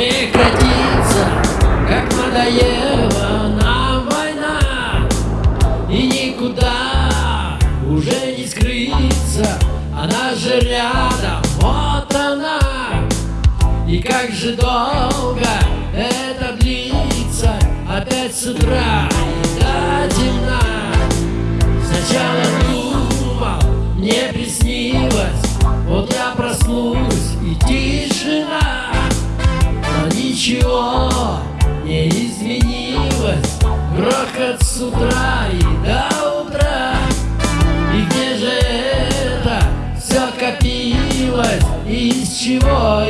прекратится, как надоела нам война, и никуда уже не скрыться, она же рядом, вот она, и как же долго это длится, опять с утра и до темна. Сначала думал, мне приснилось. Грохот с утра и до утра. И где же это все копилось? Из чего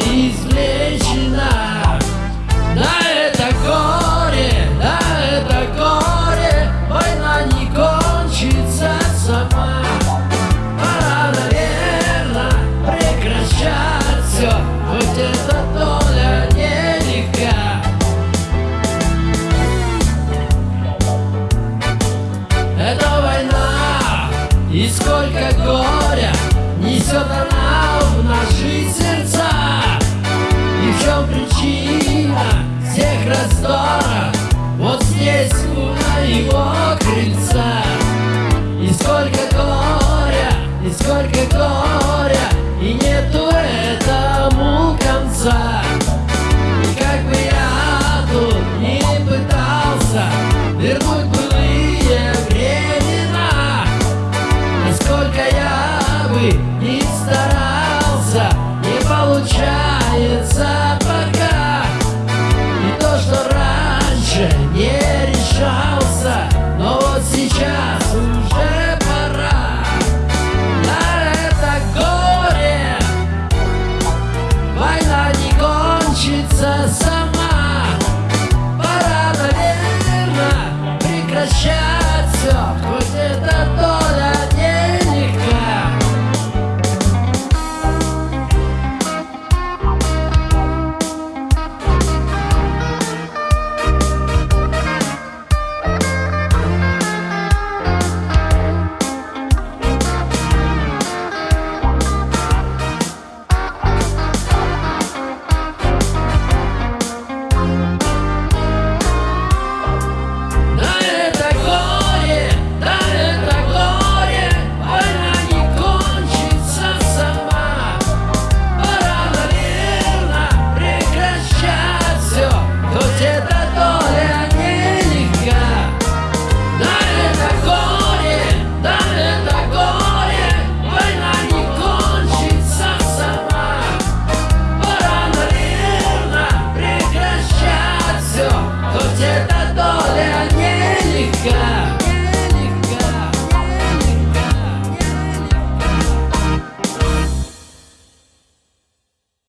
И сколько горя несет она в наши сердца. И в чем причина всех раздоров? Вот здесь у моего крыльца. И сколько горя, и сколько